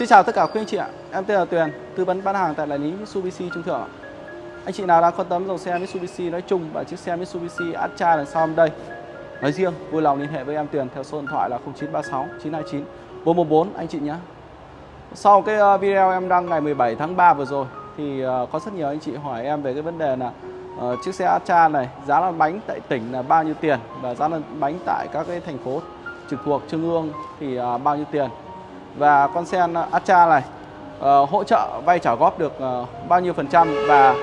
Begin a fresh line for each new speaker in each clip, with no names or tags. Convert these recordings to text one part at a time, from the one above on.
Xin chào tất cả quý anh chị ạ. Em tên là Tuyền, tư vấn bán hàng tại đại lý Mitsubishi Trung Thượng. Anh chị nào đang quan tâm dòng xe Mitsubishi nói chung và chiếc xe Mitsubishi Atra đằng sau đây nói riêng, vui lòng liên hệ với em Tuyền theo số điện thoại là 0936 929 414 anh chị nhé. Sau cái ờ, video em đăng ngày 17 tháng 3 vừa rồi thì ờ, có rất nhiều anh chị hỏi em về cái vấn đề là uh, chiếc xe Atra này giá lăn bánh tại tỉnh là bao nhiêu tiền và giá lăn bánh tại các cái thành phố trực thuộc trung ương thì uh, bao nhiêu tiền và con xe Acha này uh, hỗ trợ vay trả góp được uh, bao nhiêu phần trăm và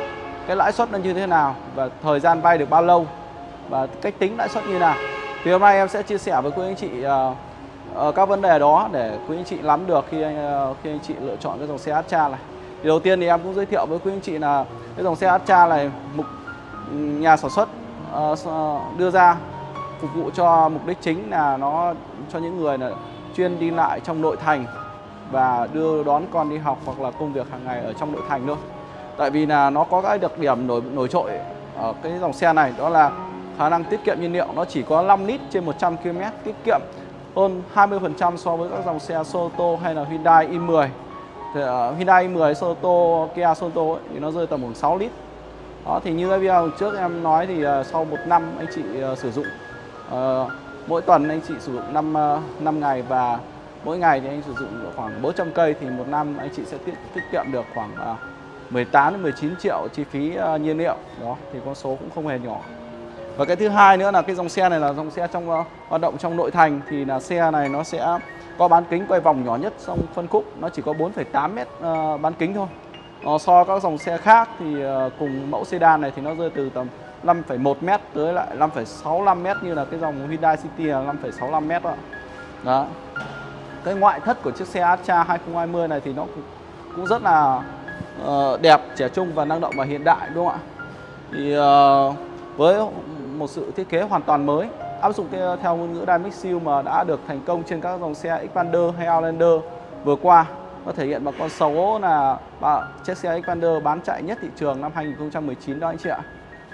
cái lãi suất nó như thế nào và thời gian vay được bao lâu và cách tính lãi suất như nào. Thì hôm nay em sẽ chia sẻ với quý anh chị uh, uh, các vấn đề đó để quý anh chị nắm được khi anh, uh, khi anh chị lựa chọn cái dòng xe Acha này. Thì đầu tiên thì em cũng giới thiệu với quý anh chị là cái dòng xe Acha này mục nhà sản xuất uh, đưa ra phục vụ cho mục đích chính là nó cho những người là chuyên đi lại trong nội thành và đưa đón con đi học hoặc là công việc hàng ngày ở trong nội thành thôi. Tại vì là nó có cái đặc điểm nổi nổi trội ở cái dòng xe này đó là khả năng tiết kiệm nhiên liệu nó chỉ có 5 lít trên 100 km tiết kiệm hơn 20% so với các dòng xe Soto hay là Hyundai i10. Thì, uh, Hyundai i10, Soto, Kia Soto ấy, thì nó rơi tầm khoảng 6 lít. Đó thì như cái video trước em nói thì uh, sau một năm anh chị uh, sử dụng uh, mỗi tuần anh chị sử dụng 5 5 ờ, ngày và mỗi ngày thì anh sử dụng khoảng 400 cây thì một năm anh chị sẽ tiết, tiết kiệm được khoảng ờ, 18 đến 19 triệu chi phí ờ, nhiên liệu. Đó thì con số cũng không hề nhỏ. Và cái thứ hai nữa là cái dòng xe này là dòng xe trong hoạt động trong nội thành thì là xe này nó sẽ có bán kính quay vòng nhỏ nhất trong phân khúc nó chỉ có 4,8 mét bán kính thôi. so so các dòng xe khác thì cùng mẫu sedan này thì nó rơi từ tầm 5,1 m tới lại 5,65 m như là cái dòng Hyundai City là 5,65 m đó. đó. Cái ngoại thất của chiếc xe Astra 2020 này thì nó cũng rất là uh, đẹp, trẻ trung và năng động và hiện đại đúng không ạ? Thì uh, với một sự thiết kế hoàn toàn mới áp dụng theo, theo ngôn ngữ Dynamic Seal mà đã được thành công trên các dòng xe Xpander hay Outlander vừa qua nó thể hiện bằng con số là chiếc xe Xpander bán chạy nhất thị trường năm 2019 đó anh chị ạ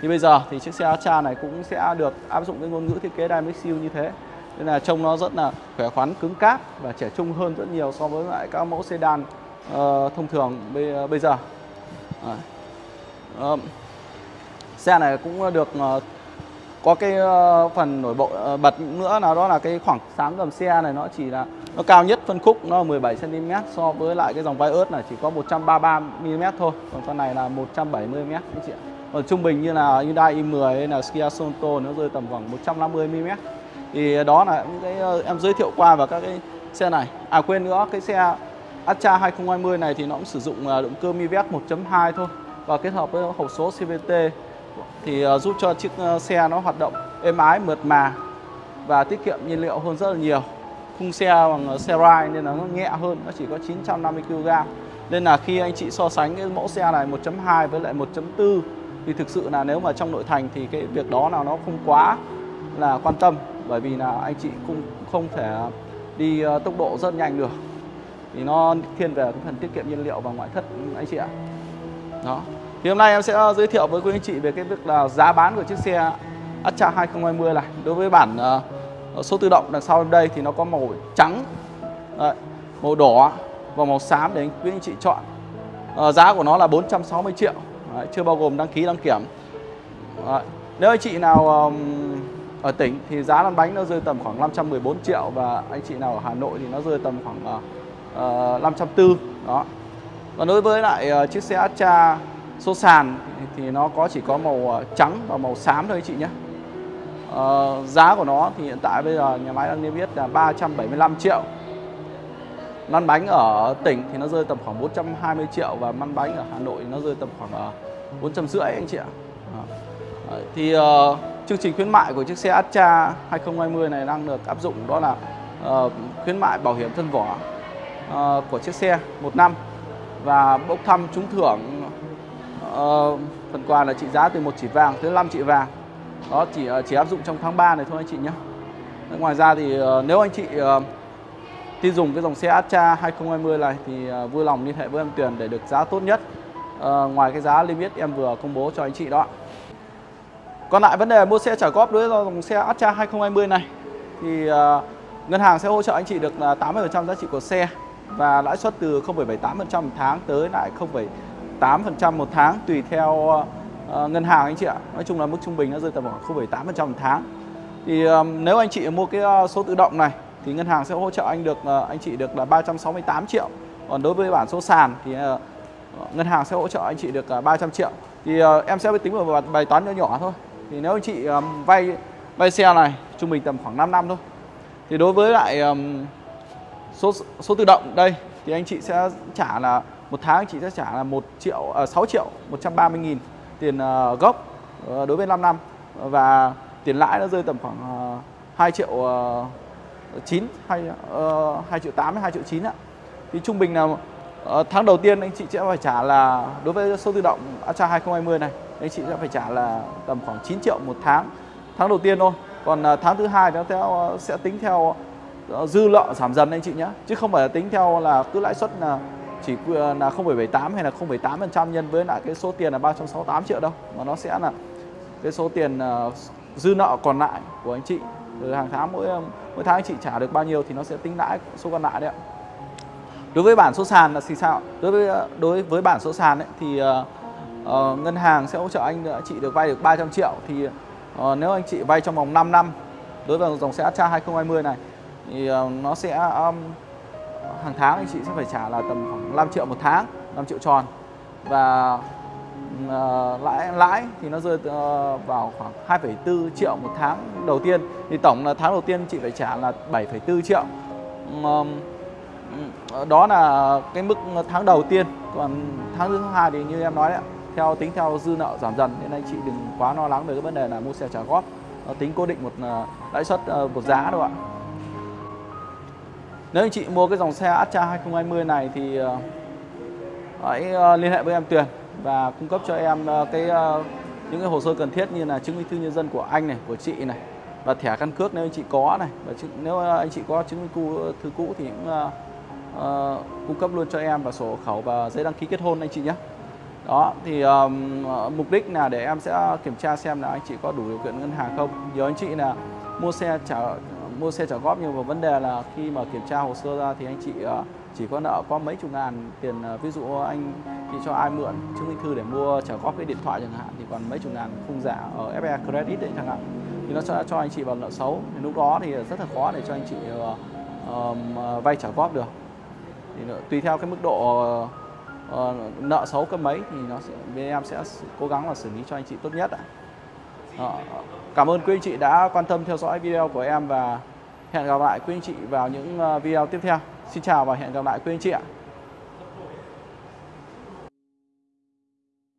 như bây giờ thì chiếc xe Astra này cũng sẽ được áp dụng cái ngôn ngữ thiết kế Dynamic Seal như thế. Nên là trông nó rất là khỏe khoắn cứng cáp và trẻ trung hơn rất nhiều so với lại các mẫu sedan uh, thông thường bây, ờ, bây giờ. Uh, xe này cũng được uh, có cái uh, phần nổi bật uh, bật nữa là đó là cái khoảng sáng gầm xe này nó chỉ là nó cao nhất phân khúc nó 17 cm so với lại cái dòng vai ớt này chỉ có 133 mm thôi còn con này là 170 mm anh chị ạ còn trung bình như là Hyundai i10 hay là Kia Sorento nó rơi tầm khoảng 150 mm thì đó là những cái ờ, em giới thiệu qua và các cái xe này. À quên nữa, cái xe Astra 2020 này thì nó cũng sử dụng ờ, động cơ mivec 1.2 thôi và kết hợp với hộp số CVT thì giúp cho chiếc xe nó hoạt động êm ái, mượt mà và tiết kiệm nhiên liệu hơn rất là nhiều. Khung xe bằng xe ride nên là nó nhẹ hơn, nó chỉ có 950 kg nên là khi anh chị so sánh cái mẫu xe này 1.2 với lại 1.4 thì thực sự là nếu mà trong nội thành thì cái việc đó là nó không quá là quan tâm bởi vì là anh chị cũng không thể đi ờ, tốc độ rất nhanh được. Thì nó thiên về cái phần tiết kiệm nhiên liệu và ngoại thất ừ, anh chị ạ. Đó. Thì hôm nay em sẽ giới thiệu với quý anh chị về cái việc là giá bán của chiếc xe Astra 2020 này. Đối với bản uh, số tự động đằng sau đây thì nó có màu trắng Đấy, màu đỏ và màu xám để quý anh chị chọn. Uh, giá của nó là 460 triệu. Đấy, chưa bao gồm đăng ký đăng kiểm. Đấy. nếu anh chị nào um, ở tỉnh thì giá lăn bánh nó rơi tầm khoảng 514 triệu và anh chị nào ở Hà Nội thì nó rơi tầm khoảng ờ, ờ, uh, 540 đó. Còn đối với lại uh, chiếc xe Astra số sàn thì, thì nó có chỉ có màu trắng và màu xám thôi anh chị nhé. Uh, giá của nó thì hiện tại bây giờ nhà máy đang niêm yết là 375 triệu lăn bánh ở tỉnh thì nó rơi tầm khoảng 420 triệu và lăn bánh ở Hà Nội thì nó rơi tầm khoảng ờ, uh, 450 anh chị ạ. Ờ, thì uh, chương trình khuyến mại của chiếc xe Astra 2020 này đang được áp dụng đó là uh, khuyến mại bảo hiểm thân vỏ uh, của chiếc xe một năm và bốc thăm trúng thưởng uh, phần quà là trị giá từ một chỉ vàng tới 5 chỉ vàng. Đó chỉ chỉ áp dụng trong tháng 3 này thôi anh chị nhé. Ngoài ra thì uh, nếu anh chị uh, tin dùng cái dòng xe Astra 2020 này thì à, vui lòng liên hệ với em Tuyền để được giá tốt nhất à, ngoài cái giá limit em vừa công bố cho anh chị đó còn lại vấn đề mua xe trả góp đối với dòng xe Astra 2020 này thì à, ngân hàng sẽ hỗ trợ anh chị được là 80% giá trị của xe và lãi suất từ 0,78% một tháng tới lại 0,8% một tháng tùy theo uh, ngân hàng anh chị ạ. Nói chung là mức trung bình nó rơi tầm khoảng 0,8% một tháng. Thì um, nếu anh chị mua cái uh, số tự động này thì ngân hàng sẽ hỗ trợ anh được ờ, anh chị được là 368 triệu. Còn đối với bản số sàn thì ờ, ngân hàng sẽ hỗ trợ anh chị được ờ, 300 triệu. Thì em sẽ tính một bài toán nhỏ nhỏ thôi. Thì nếu anh chị vay vay xe này trung bình tầm khoảng 5 năm thôi. Thì đối với lại số số tự động đây thì anh chị sẽ trả là một tháng anh chị sẽ trả là 1 triệu à, 6 triệu 130 nghìn tiền gốc đối với 5 năm và tiền lãi nó rơi tầm khoảng 2 triệu 9 hay ờ, uh, 2 triệu 8 2 triệu 9 ạ. Thì trung bình là uh, tháng đầu tiên anh chị sẽ phải trả là đối với số tự động Astra 2020 này anh chị sẽ phải trả là tầm khoảng 9 triệu một tháng tháng đầu tiên thôi. Còn uh, tháng thứ hai nó theo uh, sẽ tính theo uh, dư nợ giảm dần anh chị nhé chứ không phải là tính theo là cứ lãi suất là chỉ là 0,78 hay là 0,8% nhân với lại cái số tiền là 368 triệu đâu mà nó sẽ là cái số tiền dư nợ còn lại của anh chị từ hàng tháng mỗi mỗi tháng anh chị trả được bao nhiêu thì nó sẽ tính lãi số còn lại đấy ạ. Đối với bản số sàn là thì sao? Đối với đối với bản số sàn ấy, thì uh, uh, ngân hàng sẽ hỗ trợ anh ờ, chị được vay được 300 triệu thì uh, nếu anh chị vay trong vòng 5 năm đối với dòng xe Astra 2020 này thì uh, nó sẽ um, hàng tháng anh chị sẽ phải trả là tầm khoảng 5 triệu một tháng 5 triệu tròn. Và uh, lãi lãi thì nó rơi uh, vào khoảng 2,4 triệu một tháng đầu tiên. Thì tổng là tháng đầu tiên chị phải trả là 7,4 triệu. Um, đó là cái mức tháng đầu tiên. Còn tháng thứ hai thì như em nói đấy theo tính theo dư nợ giảm dần nên anh chị đừng quá lo lắng về cái vấn đề là mua xe trả góp. Tính cố định một ờ, lãi suất một giá đâu ạ. Nếu anh chị mua cái dòng xe Astra 2020 này thì hãy liên hệ với em Tuyền và cung cấp cho em ờ, cái ờ, những cái hồ sơ cần thiết như là chứng minh thư nhân dân của anh này, của chị này và thẻ căn cước nếu anh chị có này và nếu ờ, anh chị có chứng minh thư cũ thì cũng uh, uh, cung cấp luôn cho em và sổ hộ khẩu và giấy đăng ký kết hôn anh chị nhé. Đó thì um, mục đích là để em sẽ kiểm tra xem là anh chị có đủ điều kiện ngân hàng không. Nhiều anh chị là mua xe trả mua xe trả góp nhưng mà vấn đề là khi mà kiểm tra hồ sơ ra thì anh chị uh, chỉ có nợ có mấy chục ngàn tiền ờ, ví dụ anh đi cho ai mượn chứng minh thư để mua trả góp cái điện thoại chẳng hạn thì còn mấy chục ngàn khung giả ở FE Credit đấy chẳng hạn thì nó sẽ cho anh chị vào nợ xấu thì lúc đó thì rất là khó để cho anh chị uh, vay trả góp được thì tùy theo cái mức độ uh, nợ xấu cấp mấy thì nó sẽ bên em sẽ cố gắng là xử lý cho anh chị tốt nhất ạ. À. Cảm ơn quý anh chị đã quan tâm theo dõi video của em và hẹn gặp lại quý anh chị vào những video tiếp theo. Xin chào và hẹn gặp lại quý anh chị ạ.